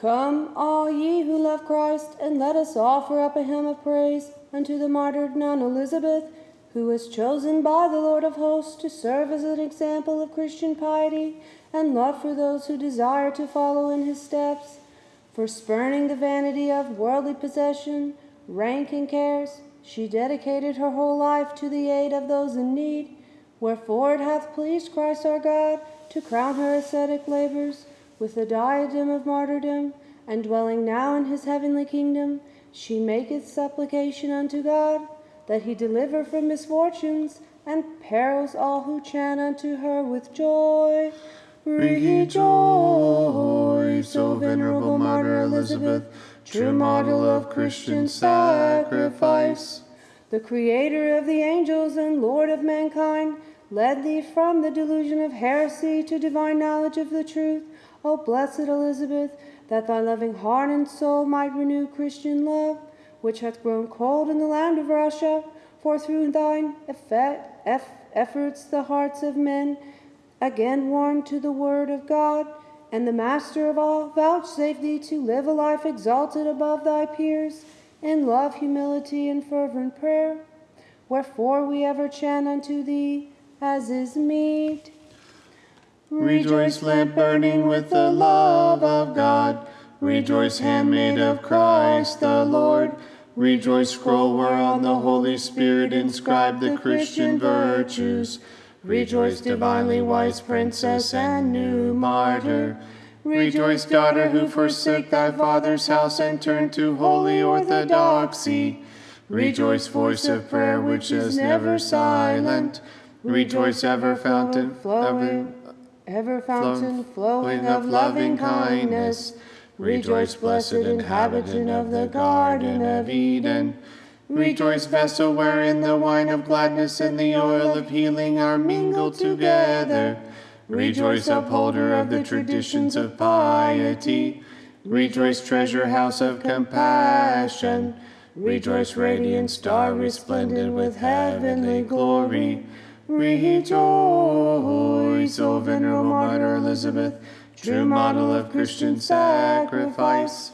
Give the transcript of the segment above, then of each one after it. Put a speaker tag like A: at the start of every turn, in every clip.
A: Come, all ye who love Christ, and let us offer up a hymn of praise unto the martyred nun Elizabeth, who was chosen by the Lord of hosts to serve as an example of Christian piety and love for those who desire to follow in his steps. For spurning the vanity of worldly possession, rank, and cares, she dedicated her whole life to the aid of those in need. Wherefore it hath pleased Christ our God to crown her ascetic labors with the diadem of martyrdom, and dwelling now in his heavenly kingdom, she maketh supplication unto God that he deliver from misfortunes and perils all who chant unto her with joy.
B: Rejoice, O venerable martyr Elizabeth, true model of Christian sacrifice.
A: The creator of the angels and Lord of mankind led thee from the delusion of heresy to divine knowledge of the truth. O blessed Elizabeth, that thy loving heart and soul might renew Christian love, which hath grown cold in the land of Russia, for through thine efforts the hearts of men again warmed to the word of God, and the Master of all vouchsafe thee to live a life exalted above thy peers in love, humility, and fervent prayer. Wherefore we ever chant unto thee, as is meet.
B: Rejoice, lamp burning with the love of God. Rejoice, handmaid of Christ the Lord. Rejoice, scroll whereon the Holy Spirit inscribed the Christian virtues. Rejoice, divinely wise princess and new martyr. Rejoice, daughter who forsake thy father's house and turn to holy orthodoxy. Rejoice, voice of prayer which is never silent. Rejoice, ever fountain,
A: flowing, ever fountain flowing of loving kindness.
B: Rejoice, blessed inhabitant of the Garden of Eden. Rejoice, vessel wherein the wine of gladness and the oil of healing are mingled together. Rejoice, upholder of the traditions of piety. Rejoice, treasure house of compassion. Rejoice, radiant star resplendent with heavenly glory. Rejoice, O venerable martyr Elizabeth, true model of Christian sacrifice.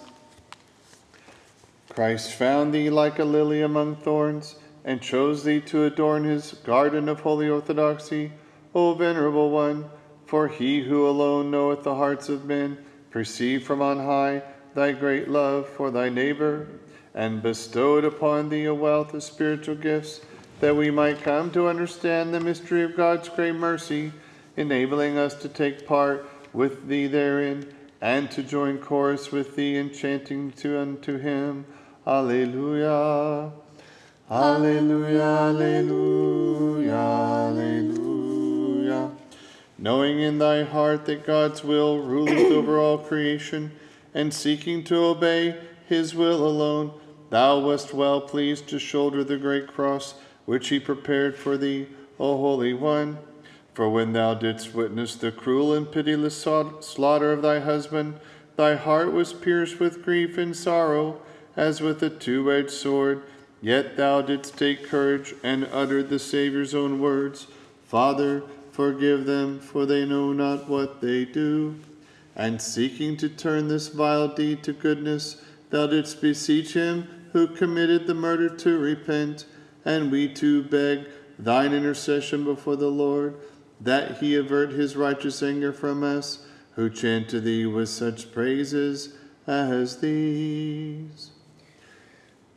B: Christ found thee like a lily among thorns, and chose thee to adorn his garden of holy orthodoxy, O venerable one. For he who alone knoweth the hearts of men perceived from on high thy great love for thy neighbor, and bestowed upon thee a wealth of spiritual gifts, that we might come to understand the mystery of God's great mercy, enabling us to take part with thee therein, and to join chorus with thee in chanting to unto him. Alleluia. Alleluia, alleluia, alleluia. Knowing in thy heart that God's will ruleth over all creation, and seeking to obey his will alone, thou wast well pleased to shoulder the great cross which he prepared for thee, O Holy One. For when thou didst witness the cruel and pitiless slaughter of thy husband, thy heart was pierced with grief and sorrow, as with a two edged sword. Yet thou didst take courage and uttered the Saviour's own words Father, forgive them, for they know not what they do. And seeking to turn this vile deed to goodness, thou didst beseech him who committed the murder to repent, and we too beg thine intercession before the Lord, that he avert his righteous anger from us, who chant to thee with such praises as these.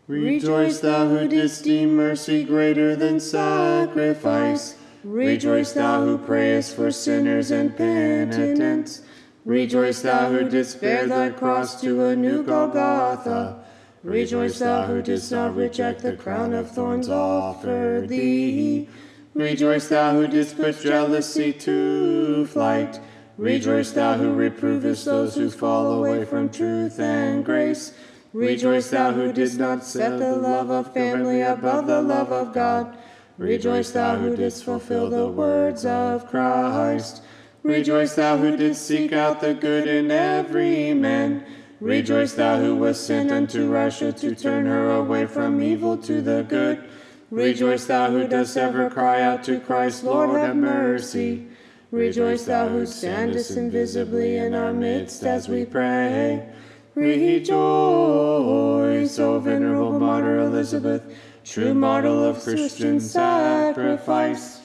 B: Rejoice, thou who didst deem mercy greater than sacrifice. Rejoice, thou who prayest for sinners and penitents. Rejoice, thou who didst bear thy cross to a new Golgotha. Rejoice, thou who didst not reject the crown of thorns offered thee. Rejoice, thou who didst put jealousy to flight. Rejoice, thou who reprovest those who fall away from truth and grace. Rejoice, thou who didst not set the love of family above the love of God. Rejoice, thou who didst fulfill the words of Christ. Rejoice, thou who didst seek out the good in every man. Rejoice, thou who wast sent unto Russia to turn her away from evil to the good. Rejoice, thou who dost ever cry out to Christ, Lord, have mercy. Rejoice, thou who standest invisibly in our midst as we pray. Rejoice, O venerable martyr Elizabeth, true model of Christian sacrifice.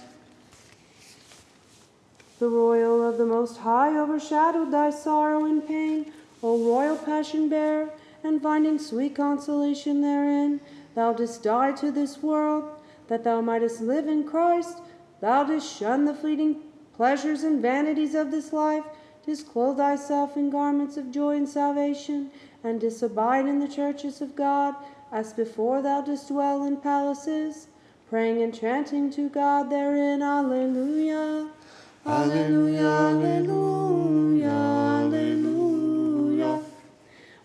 A: The royal of the Most High overshadowed thy sorrow and pain, O royal passion bearer, and finding sweet consolation therein, thou didst die to this world, that thou mightest live in Christ. Thou didst shun the fleeting pleasures and vanities of this life, didst clothe thyself in garments of joy and salvation, and didst abide in the churches of God, as before thou didst dwell in palaces, praying and chanting to God therein. Alleluia. Alleluia, alleluia, alleluia.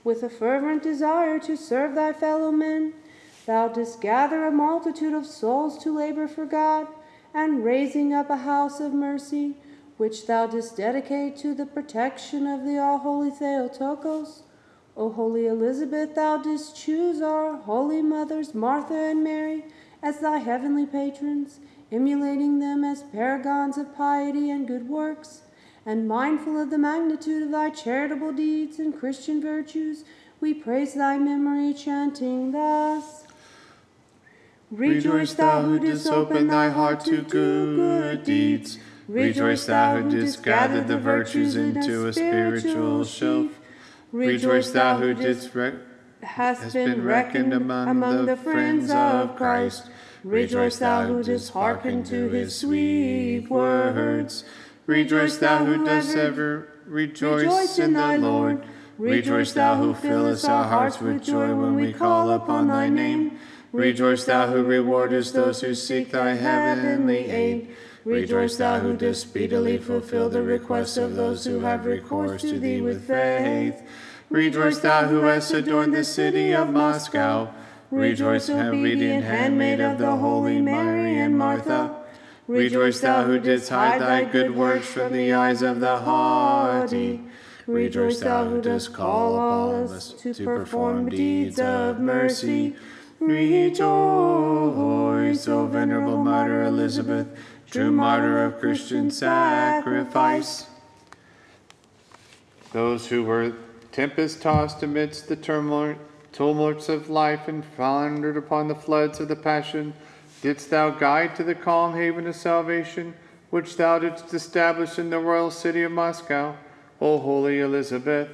A: With a fervent desire to serve thy fellow men, thou didst gather a multitude of souls to labor for God, and raising up a house of mercy, which thou didst dedicate to the protection of the all holy Theotokos. O holy Elizabeth, thou didst choose our holy mothers, Martha and Mary, as thy heavenly patrons, emulating them as paragons of piety and good works, and mindful of the magnitude of thy charitable deeds and Christian virtues, we praise thy memory, chanting thus.
B: Rejoice, thou who didst open thy heart to good deeds. Rejoice, thou who didst gather the virtues into a spiritual shelf. Rejoice, thou who didst re-
A: hast been reckoned among the friends of Christ. Rejoice, thou who didst hearken to his sweet words.
B: Rejoice, thou who dost ever rejoice in the Lord. Rejoice, thou who fillest our hearts with joy when we call upon thy name. Rejoice, thou who rewardest those who seek thy heavenly aid. Rejoice, thou who dost speedily fulfill the requests of those who have recourse to thee with faith. Rejoice, thou who hast adorned the city of Moscow. Rejoice, obedient handmaid of the holy Mary and Martha. Rejoice, thou who didst hide thy good works from the eyes of the haughty. Rejoice, thou who dost call upon us to perform deeds of mercy. Rejoice, O venerable martyr Elizabeth, true martyr of Christian sacrifice. Those who were tempest tossed amidst the turmoil, tumults of life and foundered upon the floods of the passion, didst thou guide to the calm haven of salvation, which thou didst establish in the royal city of Moscow, O holy Elizabeth.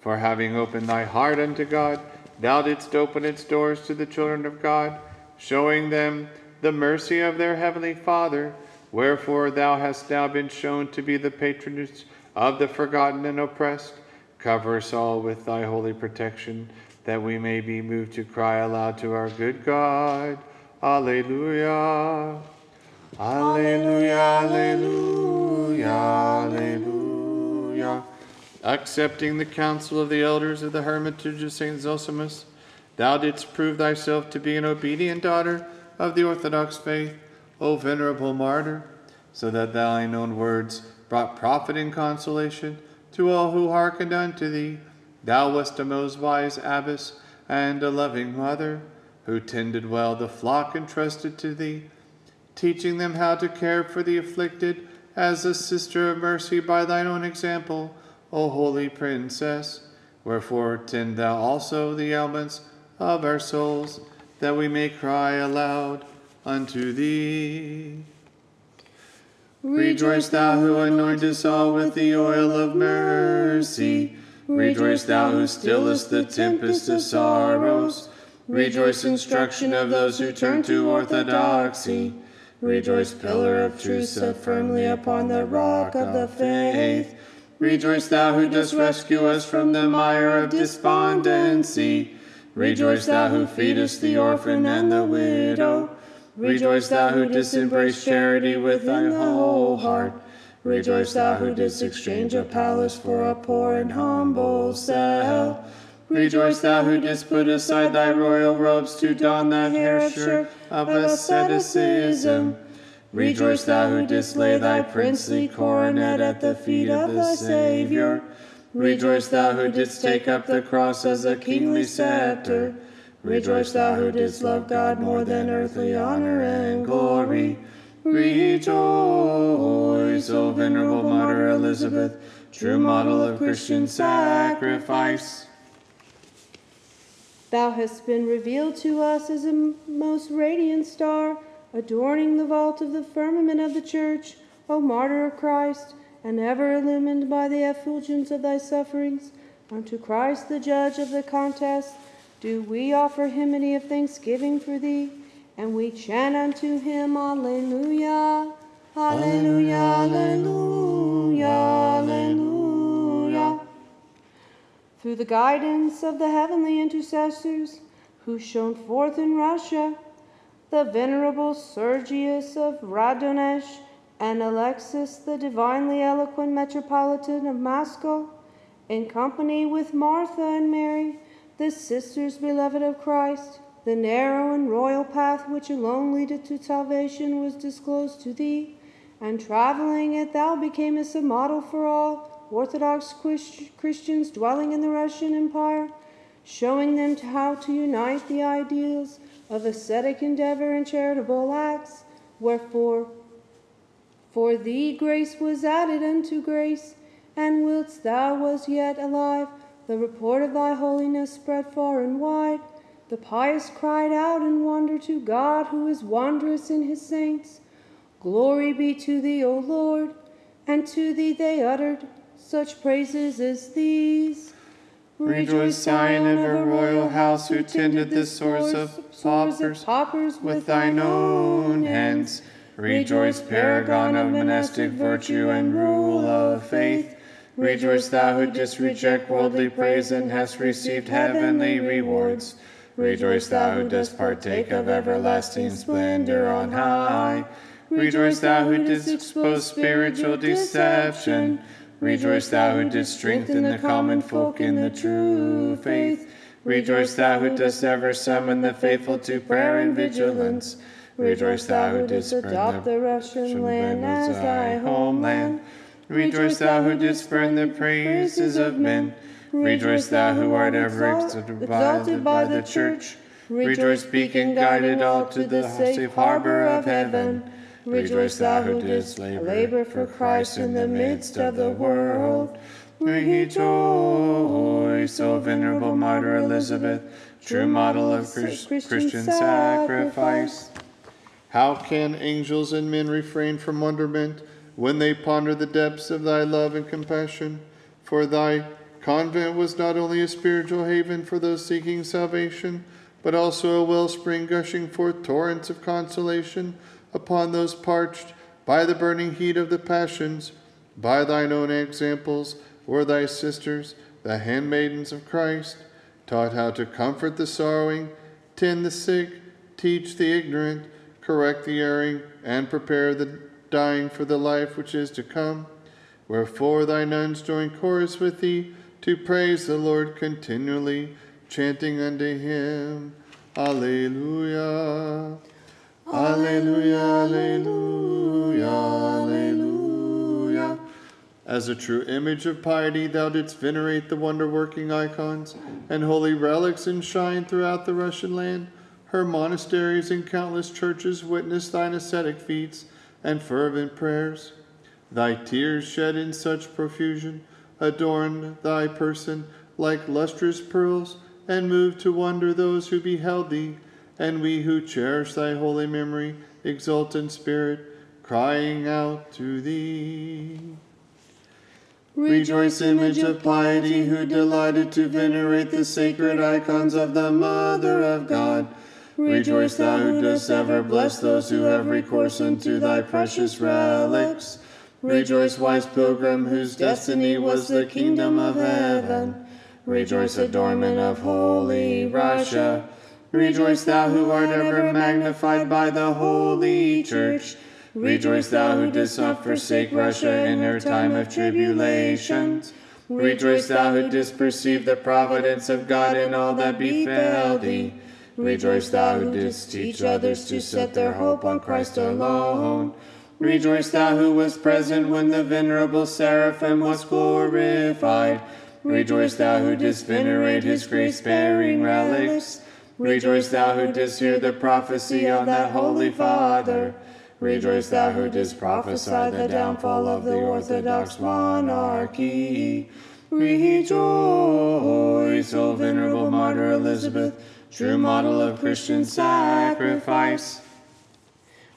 B: For having opened thy heart unto God, thou didst open its doors to the children of God, showing them the mercy of their heavenly Father. Wherefore thou hast now been shown to be the patroness of the forgotten and oppressed. Cover us all with thy holy protection, that we may be moved to cry aloud to our good God. Alleluia. Alleluia, alleluia, alleluia. Accepting the counsel of the elders of the hermitage of St. Zosimus, thou didst prove thyself to be an obedient daughter of the Orthodox faith, O venerable martyr, so that thine own words brought profit and consolation to all who hearkened unto thee. Thou wast a most wise abbess and a loving mother, who tended well the flock entrusted to thee, teaching them how to care for the afflicted as a sister of mercy by thine own example, O holy princess. Wherefore tend thou also the ailments of our souls, that we may cry aloud unto thee. Rejoice, thou who anointest all with the oil of mercy. Rejoice, thou who stillest the tempest of sorrows. Rejoice, instruction of those who turn to orthodoxy. Rejoice, pillar of truth set firmly upon the rock of the faith. Rejoice, thou who dost rescue us from the mire of despondency. Rejoice, thou who feedest the orphan and the widow. Rejoice, thou who didst embrace charity with thy whole heart. Rejoice, thou who didst exchange a palace for a poor and humble cell. Rejoice, thou who didst put aside thy royal robes to don the hair shirt of asceticism. Rejoice, thou who didst lay thy princely coronet at the feet of the Saviour. Rejoice, thou who didst take up the cross as a kingly scepter. Rejoice, thou who didst love God more than earthly honor and glory. Rejoice, O venerable martyr Elizabeth, true model of Christian sacrifice.
A: Thou hast been revealed to us as a most radiant star, adorning the vault of the firmament of the church, O martyr of Christ, and ever illumined by the effulgence of thy sufferings. Unto Christ, the judge of the contest, do we offer hymn of thanksgiving for thee, and we chant unto him, Alleluia, Alleluia, Alleluia, Alleluia. Through the guidance of the heavenly intercessors who shone forth in Russia, the venerable Sergius of Radonezh and Alexis, the divinely eloquent metropolitan of Moscow, in company with Martha and Mary, the sisters beloved of Christ, the narrow and royal path which alone leadeth to salvation was disclosed to thee, and traveling it thou becamest a model for all Orthodox Christians dwelling in the Russian Empire, showing them how to unite the ideals of ascetic endeavor and charitable acts. Wherefore, for thee grace was added unto grace, and whilst thou was yet alive, the report of thy holiness spread far and wide. The pious cried out in wonder to God, who is wondrous in his saints. Glory be to thee, O Lord. And to thee they uttered such praises as these.
B: Rejoice, Zion of a royal house, who tended the sores of paupers with thine own hands. Rejoice, paragon of monastic virtue and rule of faith. Rejoice, thou who didst reject worldly praise and hast received heavenly rewards. Rejoice, thou who dost partake of everlasting splendor on high. Rejoice, thou who didst expose spiritual deception. Rejoice, thou who didst strengthen the common folk in the true faith. Rejoice, thou who dost ever summon the faithful to prayer and vigilance. Rejoice, thou who didst adopt the Russian land as thy homeland. Rejoice, thou who didst burn the praises of men. Rejoice, thou who art ever exalted by the church. Rejoice, beacon guided all to the safe harbor of heaven. Rejoice, thou who didst labor for Christ in the midst of the world. Rejoice, O venerable martyr Elizabeth, true model of Christian sacrifice. How can angels and men refrain from wonderment when they ponder the depths of thy love and compassion? For thy convent was not only a spiritual haven for those seeking salvation, but also a wellspring gushing forth torrents of consolation upon those parched by the burning heat of the passions. By thine own examples or thy sisters, the handmaidens of Christ, taught how to comfort the sorrowing, tend the sick, teach the ignorant, correct the erring, and prepare the dying for the life which is to come. Wherefore thy nuns join chorus with thee to praise the Lord continually, chanting unto him, Alleluia. Alleluia, Alleluia, Alleluia. As a true image of piety, thou didst venerate the wonder working icons and holy relics enshrined throughout the Russian land her monasteries and countless churches witness thine ascetic feats and fervent prayers. Thy tears shed in such profusion adorned thy person like lustrous pearls, and moved to wonder those who beheld thee, and we who cherish thy holy memory exult in spirit, crying out to thee. Rejoice, image of piety, who delighted to venerate the sacred icons of the Mother of God Rejoice, thou who dost ever bless those who have recourse unto thy precious relics. Rejoice, wise pilgrim, whose destiny was the kingdom of heaven. Rejoice, adornment of holy Russia. Rejoice, thou who art ever magnified by the holy church. Rejoice, thou who didst not forsake Russia in her time of tribulations. Rejoice, thou who didst perceive the providence of God in all that befell thee. Rejoice, thou who didst teach others to set their hope on Christ alone. Rejoice, thou who was present when the venerable seraphim was glorified. Rejoice, thou who didst venerate his grace bearing relics. Rejoice, thou who didst hear the prophecy of that holy Father. Rejoice, thou who didst prophesy the downfall of the Orthodox monarchy. Rejoice, O venerable martyr Elizabeth, true model of Christian sacrifice.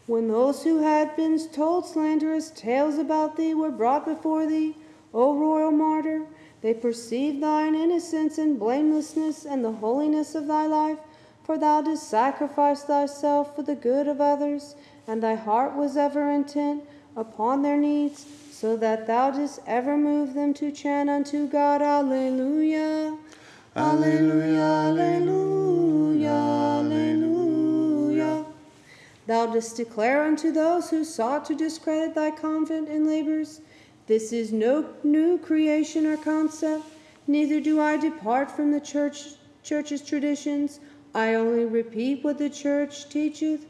A: When those who had been told slanderous tales about thee were brought before thee, O royal martyr, they perceived thine innocence and blamelessness and the holiness of thy life, for thou didst sacrifice thyself for the good of others, and thy heart was ever intent upon their needs, so that thou didst ever move them to chant unto God, Alleluia. Alleluia, Alleluia, Alleluia. Thou didst declare unto those who sought to discredit thy convent and labors, This is no new creation or concept, neither do I depart from the church, church's traditions. I only repeat what the church teacheth.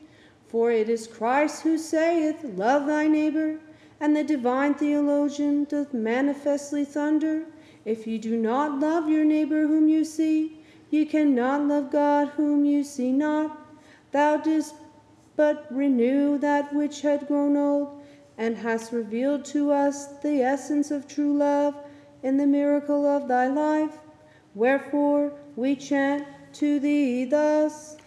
A: For it is Christ who saith, Love thy neighbor, and the divine theologian doth manifestly thunder, If you do not love your neighbor whom you see, you cannot love God whom you see not. Thou didst but renew that which had grown old, and hast revealed to us the essence of true love in the miracle of thy life. Wherefore we chant to thee thus.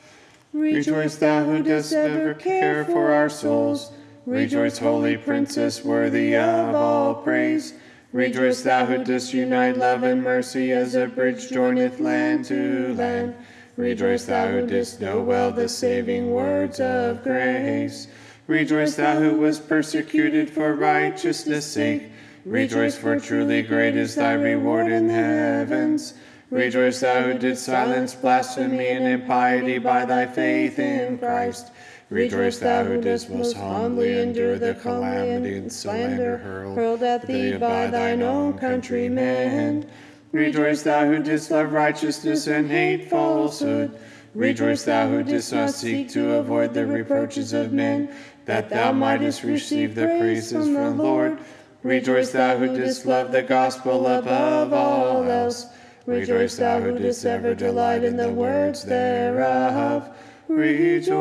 B: Rejoice, thou who dost ever care for our souls. Rejoice, holy princess, worthy of all praise. Rejoice, thou who dost unite love and mercy as a bridge joineth land to land. Rejoice, thou who didst know well the saving words of grace. Rejoice, thou who was persecuted for righteousness' sake. Rejoice, for truly great is thy reward in heavens. Rejoice, thou who didst silence blasphemy and impiety by thy faith in Christ. Rejoice, thou who didst most humbly endure the calamity and slander hurled
A: at thee by thine own countrymen.
B: Rejoice, thou who didst love righteousness and hate falsehood. Rejoice, thou who didst not seek to avoid the reproaches of men, that thou mightest receive the praises from the Lord. Rejoice, thou who didst love the gospel above all else. Rejoice, thou who didst ever delight in the words thereof. Rejoice,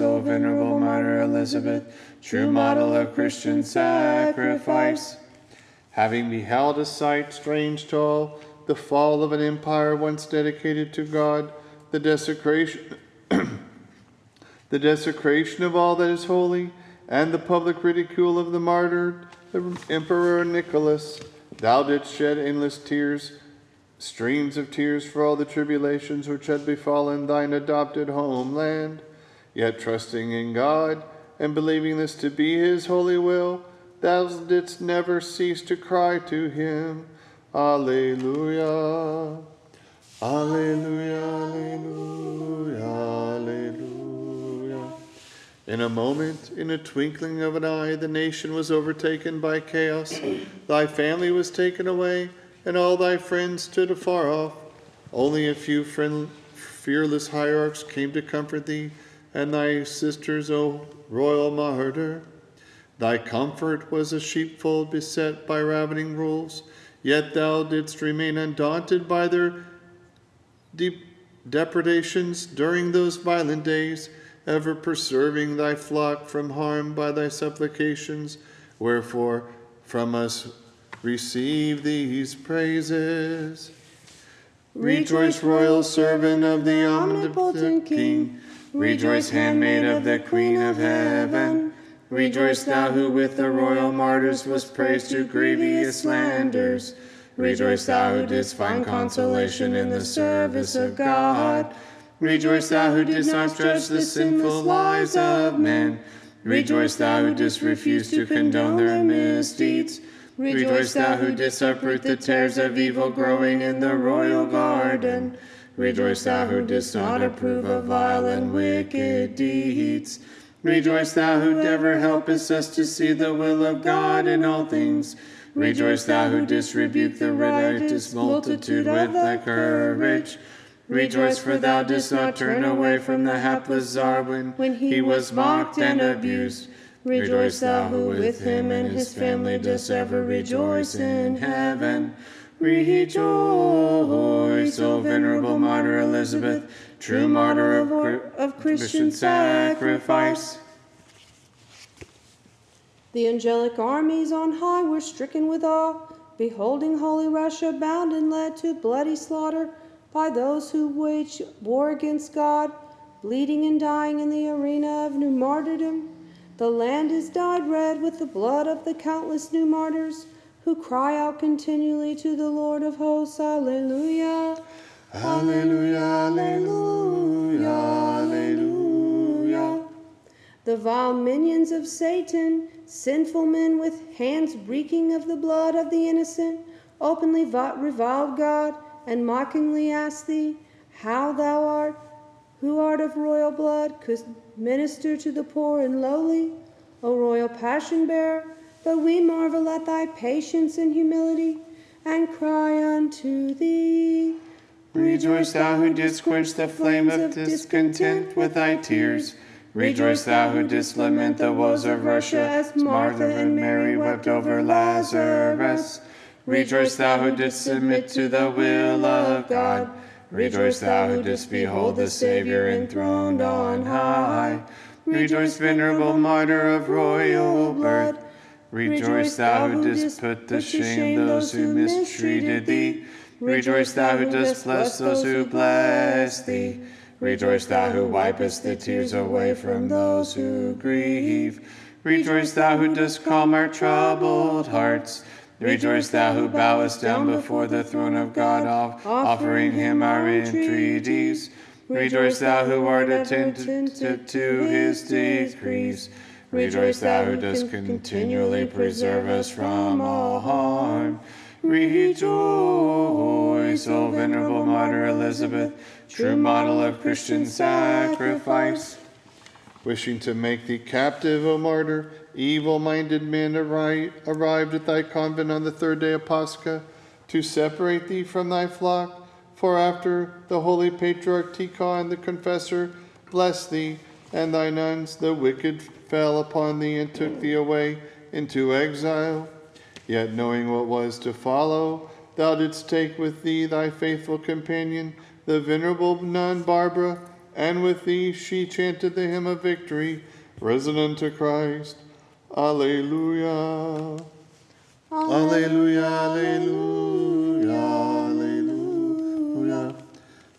B: O venerable martyr Elizabeth, true model of Christian sacrifice. Having beheld a sight strange to all, the fall of an empire once dedicated to God, the desecration, the desecration of all that is holy, and the public ridicule of the martyr, the Emperor Nicholas, thou didst shed endless tears streams of tears for all the tribulations which had befallen thine adopted homeland. Yet trusting in God and believing this to be his holy will, thou didst never cease to cry to him, Alleluia. Alleluia, Alleluia, Alleluia. In a moment, in a twinkling of an eye, the nation was overtaken by chaos. Thy family was taken away and all thy friends stood afar off. Only a few friend, fearless hierarchs came to comfort thee, and thy sisters, O royal martyr. Thy comfort was a sheepfold beset by ravening wolves, yet thou didst remain undaunted by their deep depredations during those violent days, ever preserving thy flock from harm by thy supplications. Wherefore, from us receive these praises. Rejoice, royal servant of the omnipotent King. Rejoice, handmaid of the Queen of Heaven. Rejoice, thou who with the royal martyrs was praised to grievous slanders. Rejoice, thou who didst find consolation in the service of God. Rejoice, thou who didst not judge the sinful lives of men. Rejoice, thou who didst refuse to condone their misdeeds. Rejoice, thou who didst uproot the tares of evil growing in the royal garden. Rejoice, thou who didst not approve of vile and wicked deeds. Rejoice, thou who ever helpest us to see the will of God in all things. Rejoice, thou who didst rebuke the riotous multitude with thy courage. Rejoice, for thou didst not turn away from the hapless Tsar when he was mocked and abused. Rejoice thou who with him and his family dost ever rejoice in heaven. Rejoice, O venerable martyr Elizabeth, true martyr of, of Christian sacrifice.
A: The angelic armies on high were stricken with awe. beholding holy Russia bound and led to bloody slaughter by those who wage war against God, bleeding and dying in the arena of new martyrdom. The land is dyed red with the blood of the countless new martyrs who cry out continually to the Lord of hosts, Alleluia.
C: Alleluia, Alleluia, Alleluia.
A: The vile minions of Satan, sinful men with hands reeking of the blood of the innocent, openly reviled God and mockingly asked thee, How thou art, who art of royal blood, could minister to the poor and lowly, O royal passion bearer? But we marvel at thy patience and humility, and cry unto thee.
B: Rejoice, thou who didst quench the flame of discontent with thy tears. Rejoice, thou who didst lament the woes of Russia, as Martha and Mary wept over Lazarus. Rejoice, thou who didst submit to the will of God. Rejoice, thou who didst behold the Savior enthroned on high. Rejoice, venerable martyr of royal blood. Rejoice, thou who didst put to shame those who mistreated thee. Rejoice, thou who dost bless those who bless thee. Rejoice, thou who wipest the tears away from those who grieve. Rejoice, thou who dost calm our troubled hearts. Rejoice, thou who bowest down before the throne of God, offering him our entreaties. Rejoice, thou who art attentive to his decrees. Rejoice, thou who dost continually preserve us from all harm. Rejoice, O venerable martyr Elizabeth, true model of Christian sacrifice.
C: Wishing to make thee captive, O martyr, evil minded men arrived at thy convent on the third day of Pascha to separate thee from thy flock. For after the holy patriarch Tikhon the confessor blessed thee and thy nuns, the wicked fell upon thee and took thee away into exile. Yet knowing what was to follow, thou didst take with thee thy faithful companion, the venerable nun Barbara, and with thee she chanted the hymn of victory, risen unto Christ. Alleluia. Alleluia, alleluia, alleluia.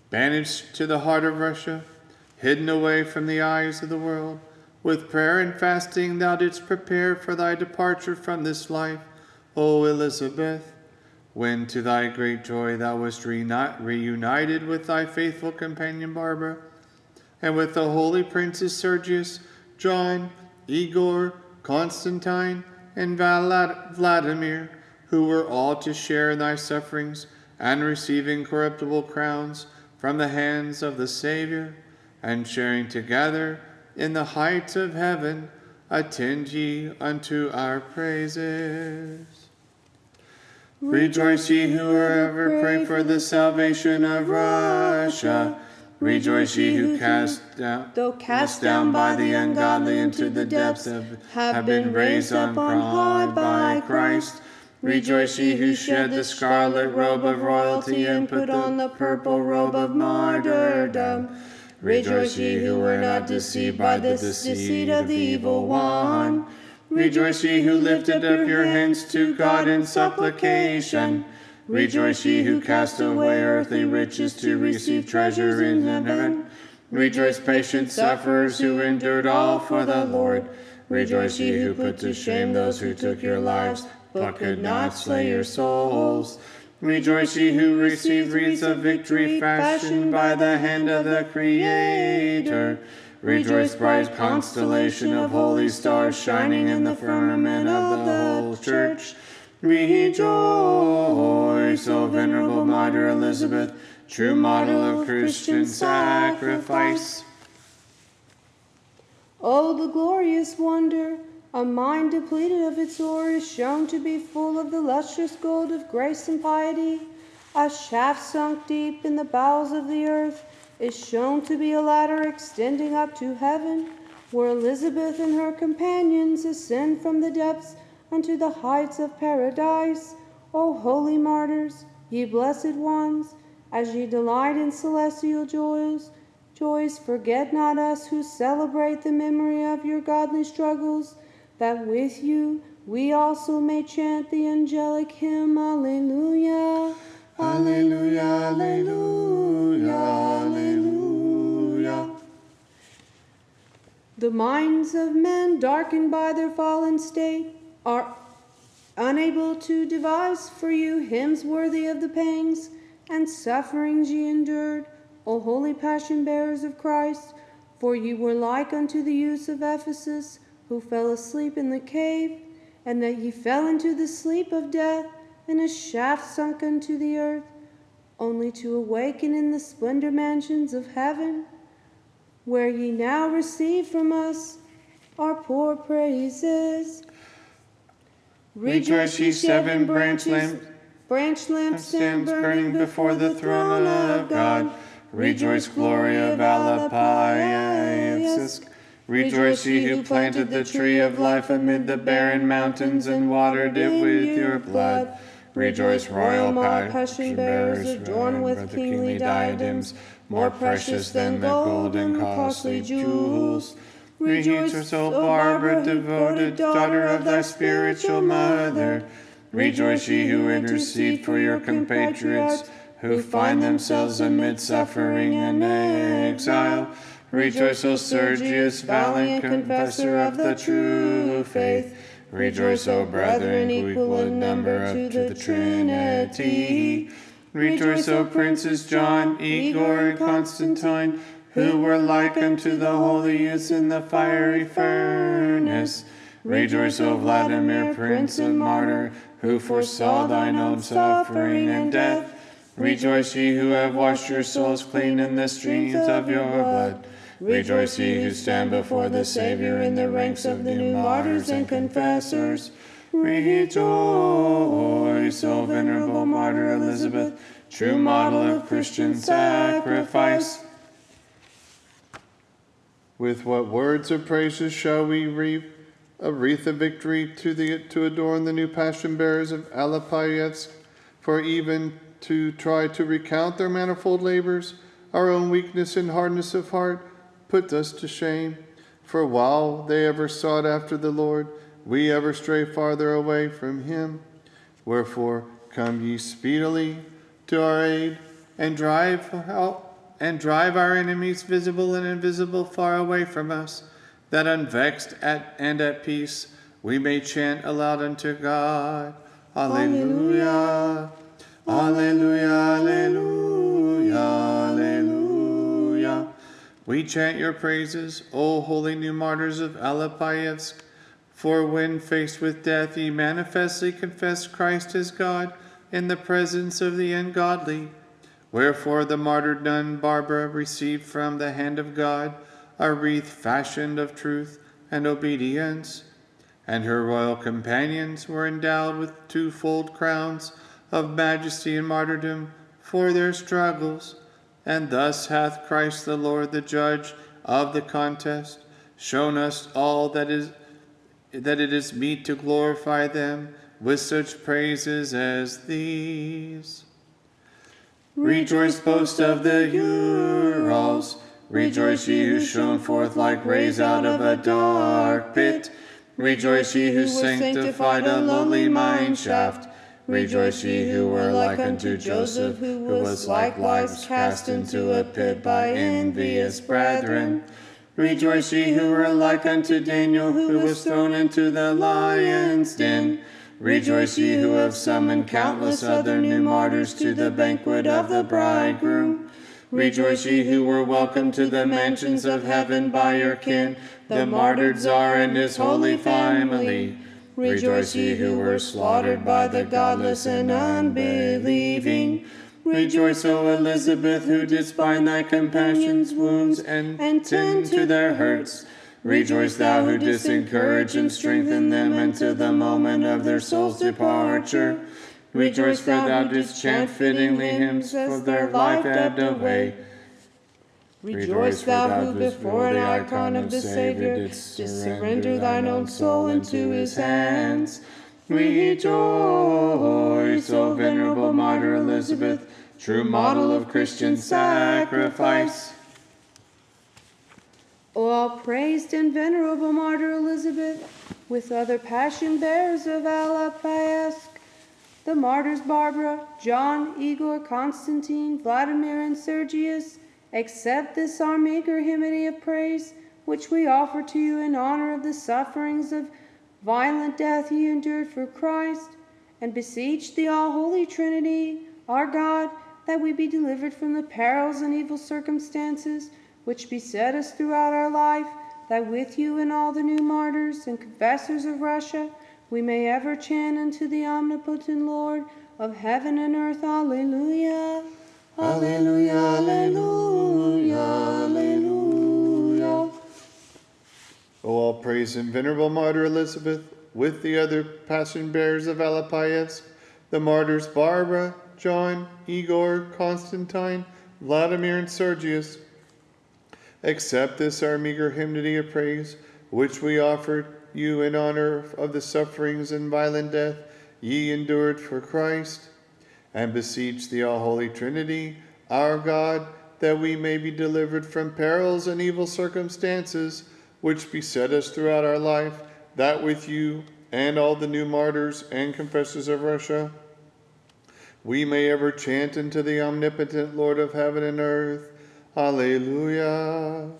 B: Banished to the heart of Russia, hidden away from the eyes of the world, with prayer and fasting thou didst prepare for thy departure from this life, O Elizabeth. When to thy great joy thou wast reunited with thy faithful companion Barbara, and with the holy princes Sergius, John, Igor, Constantine, and Vladimir, who were all to share in thy sufferings and receive incorruptible crowns from the hands of the Saviour, and sharing together in the heights of heaven, attend ye unto our praises. Rejoice ye who ever pray for the salvation of Russia. Rejoice ye who cast down,
A: though cast down by the ungodly into the depths, of, have been raised up on high by Christ.
B: Rejoice ye who shed the scarlet robe of royalty and put on the purple robe of martyrdom. Rejoice ye who were not deceived by the deceit of the evil one. Rejoice ye who lifted up your hands to God in supplication. Rejoice ye who cast away earthly riches to receive treasure in heaven. Rejoice, patient sufferers who endured all for the Lord. Rejoice ye who put to shame those who took your lives, but could not slay your souls. Rejoice ye who received wreaths of victory fashioned by the hand of the Creator. Rejoice, bright constellation of holy stars shining in the firmament of the whole church. Rejoice, O venerable martyr Elizabeth, true model of Christian sacrifice.
A: Oh, the glorious wonder! A mind depleted of its ore is shown to be full of the lustrous gold of grace and piety. A shaft sunk deep in the bowels of the earth is shown to be a ladder extending up to heaven, where Elizabeth and her companions ascend from the depths unto the heights of paradise. O holy martyrs, ye blessed ones, as ye delight in celestial joys, joys, forget not us who celebrate the memory of your godly struggles, that with you
D: we also may chant the angelic hymn, Alleluia.
A: Alleluia, Alleluia, Alleluia.
D: The minds of men, darkened by their fallen state, are unable to devise for you hymns worthy of the pangs and sufferings ye endured, O holy passion bearers of Christ. For ye were like unto the youths of Ephesus, who fell asleep in the cave, and that ye fell into the sleep of death, and a shaft sunk unto the earth, only to awaken in the splendor mansions of heaven, where ye now receive from us our poor praises.
A: Rejoice, ye seven branch lamp
D: branch lamps
A: stands burning before the throne of God. Rejoice, glory of Alapayevsk. Rejoice, ye who planted the tree of life amid the barren mountains and watered it with your blood. Rejoice, royal passion bearers, adorned with kingly diadems, more precious than the gold and costly jewels. Rejoice, O Barbara, devoted daughter of thy spiritual mother. Rejoice, ye who intercede for your compatriots who find themselves amid suffering and exile. Rejoice, O Sergius, valiant confessor of the true faith. Rejoice, O brethren, equal in number to the Trinity. Rejoice, O princes John, Igor, and Constantine, who were like unto the holy youths in the fiery furnace. Rejoice, O Vladimir, prince and martyr, who foresaw thine own suffering and death. Rejoice, ye who have washed your souls clean in the streams of your blood. Rejoice, ye who stand before the Savior in the ranks of the new martyrs and confessors. Rejoice, O venerable martyr Elizabeth, true model of Christian sacrifice.
B: With what words of praises shall we reap a wreath of victory to, the, to adorn the new passion bearers of Alapayevsk? For even to try to recount their manifold labors, our own weakness and hardness of heart put us to shame. For while they ever sought after the Lord, we ever stray farther away from him. Wherefore, come ye speedily to our aid, and drive out and drive our enemies, visible and invisible, far away from us, that unvexed at, and at peace we may chant aloud unto God. Alleluia. Alleluia. Alleluia. Alleluia. We chant your praises, O holy new martyrs of Alapayevsk. For when faced with death, ye manifestly confessed Christ as God in the presence of the ungodly. Wherefore the martyred nun Barbara received from the hand of God a wreath fashioned of truth and obedience, and her royal companions were endowed with twofold crowns of majesty and martyrdom for their struggles. And thus hath Christ the Lord, the judge of the contest, shown us all that is that it is meet to glorify them with such praises as these. Rejoice, boast of the Urals. Rejoice, ye who shone forth like rays out of a dark pit. Rejoice, ye who sanctified a lowly mine shaft. Rejoice, ye who were like unto Joseph, who was likewise cast into a pit by envious brethren. Rejoice, ye who were like unto Daniel, who was thrown into the lion's den. Rejoice, ye who have summoned countless other new martyrs to the banquet of the bridegroom. Rejoice, ye who were welcomed to the mansions of heaven by your kin, the martyred Tsar and his holy family. Rejoice, ye who were slaughtered by the godless and unbelieving. Rejoice, O Elizabeth, who didst bind thy companions' wounds and, and tend to their hurts. Rejoice, thou who didst encourage and strengthen them until the moment of their soul's departure. Rejoice, for thou didst chant fittingly hymns for their life ebbed away.
D: Rejoice, thou who before an icon of the Savior didst surrender thine own soul into his hands.
A: Rejoice, O venerable martyr Elizabeth, true model of Christian sacrifice.
D: All praised and venerable martyr Elizabeth,
A: with other passion bearers of Alapayevsk, the martyrs Barbara, John, Igor, Constantine, Vladimir, and Sergius, accept this our meager hymn of praise, which we offer to you in honor of the sufferings of violent death ye endured for Christ, and beseech the all holy Trinity, our God, that we be delivered from the perils and evil circumstances which beset us throughout our life that with you and all the new martyrs and confessors of Russia we may ever chant unto the omnipotent Lord of heaven and earth. Alleluia.
E: Alleluia, alleluia, alleluia.
B: O all praise and venerable martyr Elizabeth, with the other passion bearers of Alapayevsk, the martyrs Barbara, John, Igor, Constantine, Vladimir, and Sergius, Accept this our meager hymnody of praise, which we offered you in honor of the sufferings and violent death ye endured for Christ, and beseech the all holy Trinity, our God, that we may be delivered from perils and evil circumstances which beset us throughout our life, that with you and all the new martyrs and confessors of Russia, we may ever chant unto the omnipotent Lord of heaven and earth Alleluia.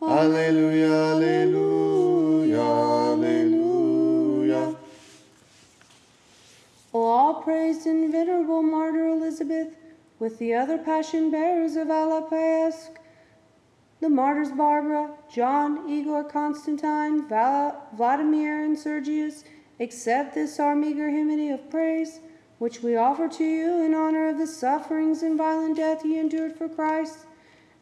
B: Alleluia, alleluia, alleluia.
A: O all praised and venerable martyr Elizabeth, with the other passion bearers of Alapayevsk, the martyrs Barbara, John, Igor, Constantine, Val- Vladimir, and Sergius, accept this our meager hymn of praise, which we offer to you in honor of the sufferings and violent death he endured for Christ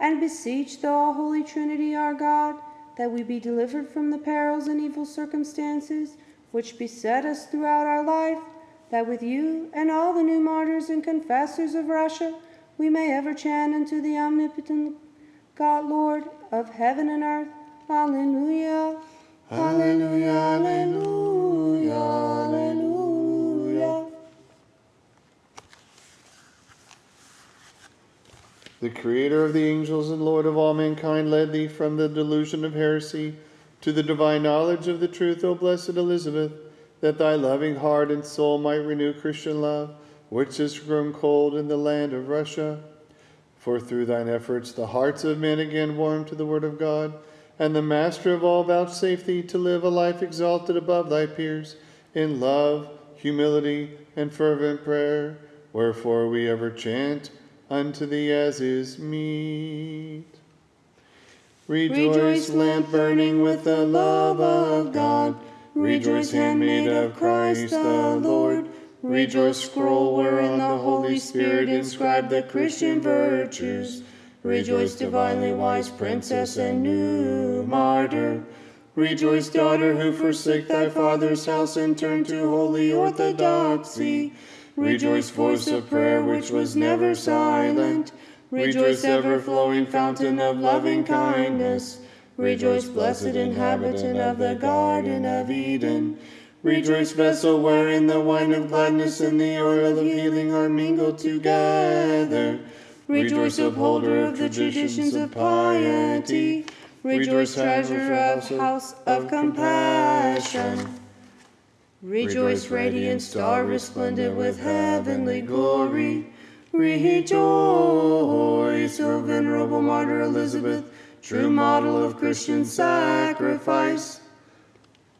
A: and beseech the all holy Trinity our God that we be delivered from the perils and evil circumstances which beset us throughout our life, that with you and all the new martyrs and confessors of Russia we may ever chant unto the omnipotent God, Lord of heaven and earth. Alleluia.
E: Alleluia, alleluia, alleluia.
B: The Creator of the angels and Lord of all mankind led thee from the delusion of heresy to the divine knowledge of the truth, O blessed Elizabeth, that thy loving heart and soul might renew Christian love, which has grown cold in the land of Russia. For through thine efforts the hearts of men again warmed to the word of God, and the Master of all vouchsafed thee to live a life exalted above thy peers in love, humility, and fervent prayer. Wherefore we ever chant unto thee as is meet.
E: Rejoice, lamp burning with the love of God. Rejoice, handmaid of Christ the Lord. Rejoice, scroll wherein the Holy Spirit inscribed the Christian virtues. Rejoice, divinely wise princess and new martyr. Rejoice, daughter who forsake thy father's house and turn to holy orthodoxy. Rejoice, voice of prayer which was never silent. Rejoice, ever flowing fountain of loving kindness. Rejoice, blessed inhabitant of the Garden of Eden. Rejoice, vessel wherein the wine of gladness and the oil of healing are mingled together. Rejoice, upholder of the traditions of piety. Rejoice, treasure of house of compassion. Rejoice, radiant star, resplendent with heavenly glory. Rejoice, O venerable martyr Elizabeth, true model of Christian sacrifice.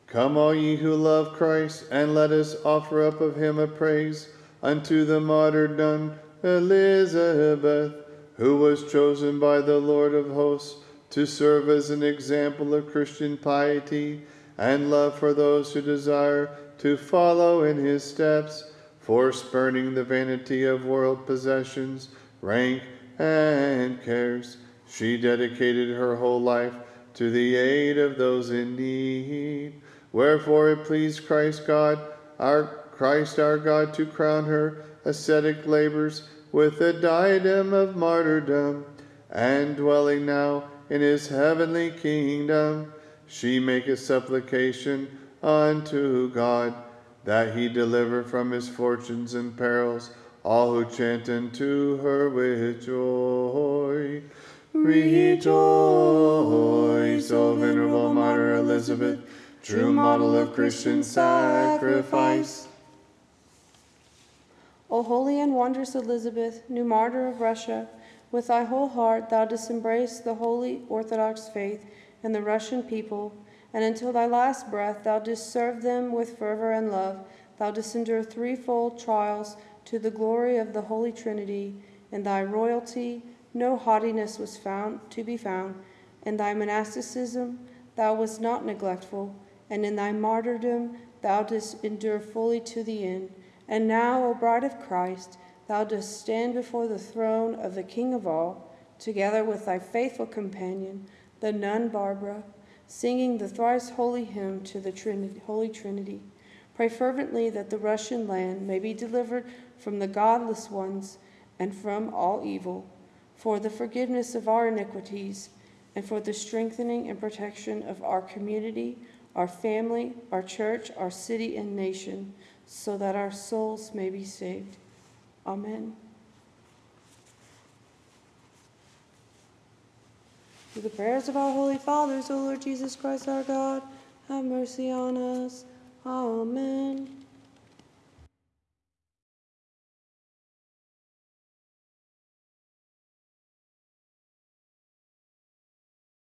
B: Come, all ye who love Christ, and let us offer up of him a praise unto the martyr nun Elizabeth, who was chosen by the Lord of hosts to serve as an example of Christian piety and love for those who desire to follow in his steps, for spurning the vanity of world possessions, rank, and cares. She dedicated her whole life to the aid of those in need. Wherefore it pleased Christ God, our Christ our God, to crown her ascetic labors with a diadem of martyrdom, and dwelling now in his heavenly kingdom, she maketh supplication unto God that he deliver from misfortunes and perils all who chant unto her with joy. Rejoice, O venerable martyr Elizabeth, true model of Christian sacrifice.
A: O holy and wondrous Elizabeth, new martyr of Russia, with thy whole heart thou didst embrace the holy Orthodox faith and the Russian people, and until thy last breath thou didst serve them with fervor and love. Thou didst endure threefold trials to the glory of the Holy Trinity. In thy royalty no haughtiness was found to be found. In thy monasticism thou wast not neglectful, and in thy martyrdom thou didst endure fully to the end. And now, O bride of Christ, thou dost stand before the throne of the King of all, together with thy faithful companion, the nun Barbara, singing the thrice holy hymn to the Trinity, Holy Trinity. Pray fervently that the Russian land may be delivered from the godless ones and from all evil, for the forgiveness of our iniquities, and for the strengthening and protection of our community, our family, our church, our city, and nation so that our souls may be saved. Amen. Through the prayers of our holy fathers, O Lord Jesus Christ our God, have mercy on us. Amen.